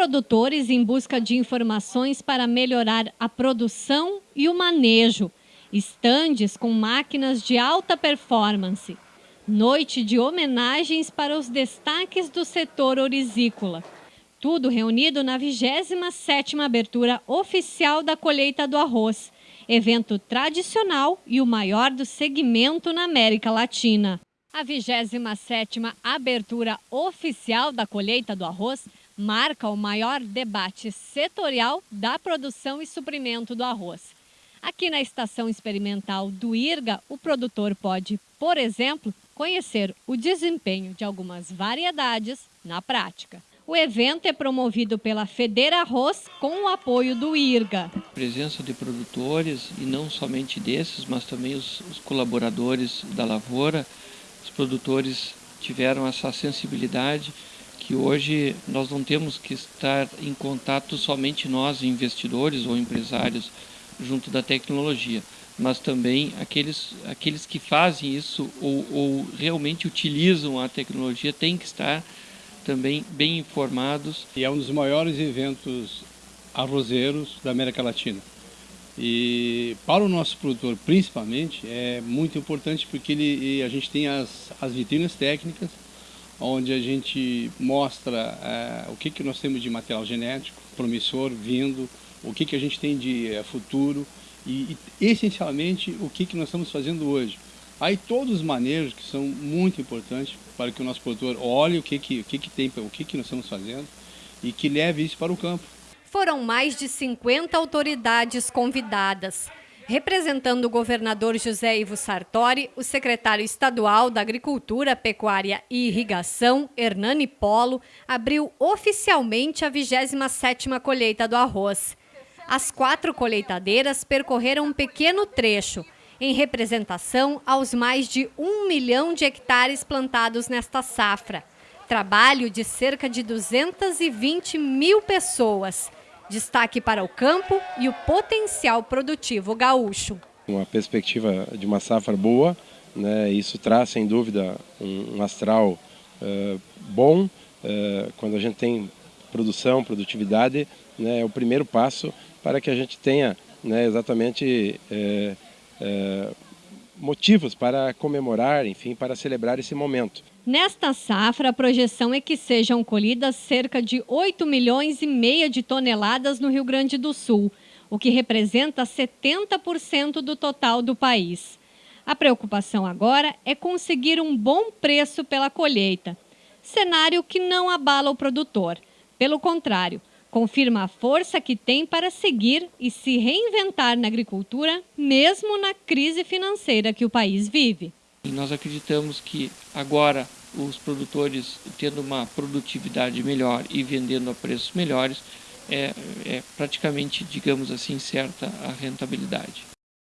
produtores em busca de informações para melhorar a produção e o manejo. Estandes com máquinas de alta performance. Noite de homenagens para os destaques do setor orizícola. Tudo reunido na 27ª abertura oficial da colheita do arroz, evento tradicional e o maior do segmento na América Latina. A 27ª abertura oficial da colheita do arroz marca o maior debate setorial da produção e suprimento do arroz. Aqui na estação experimental do IRGA, o produtor pode, por exemplo, conhecer o desempenho de algumas variedades na prática. O evento é promovido pela Federa Arroz com o apoio do IRGA. Presença de produtores e não somente desses, mas também os, os colaboradores da lavoura os produtores tiveram essa sensibilidade que hoje nós não temos que estar em contato somente nós, investidores ou empresários, junto da tecnologia, mas também aqueles, aqueles que fazem isso ou, ou realmente utilizam a tecnologia têm que estar também bem informados. E é um dos maiores eventos arrozeiros da América Latina. E para o nosso produtor, principalmente, é muito importante porque ele, a gente tem as, as vitrinas técnicas, onde a gente mostra é, o que, que nós temos de material genético promissor vindo, o que, que a gente tem de é, futuro e, e, essencialmente, o que, que nós estamos fazendo hoje. Aí todos os manejos que são muito importantes para que o nosso produtor olhe o que, que, o que, que tem, o que, que nós estamos fazendo e que leve isso para o campo foram mais de 50 autoridades convidadas. Representando o governador José Ivo Sartori, o secretário estadual da Agricultura, Pecuária e Irrigação, Hernani Polo, abriu oficialmente a 27ª colheita do arroz. As quatro colheitadeiras percorreram um pequeno trecho, em representação aos mais de um milhão de hectares plantados nesta safra. Trabalho de cerca de 220 mil pessoas Destaque para o campo e o potencial produtivo gaúcho. Uma perspectiva de uma safra boa, né, isso traz sem dúvida um, astral uh, bom. Uh, quando a gente tem produção, produtividade, né, é o primeiro passo para que a gente tenha né, exatamente uh, motivos para comemorar, enfim, para celebrar esse momento. Nesta safra, a projeção é que sejam colhidas cerca de 8 milhões e meia de toneladas no Rio Grande do Sul, o que representa 70% do total do país. A preocupação agora é conseguir um bom preço pela colheita, cenário que não abala o produtor. Pelo contrário, confirma a força que tem para seguir e se reinventar na agricultura, mesmo na crise financeira que o país vive. E nós acreditamos que agora os produtores tendo uma produtividade melhor e vendendo a preços melhores, é, é praticamente, digamos assim, certa a rentabilidade.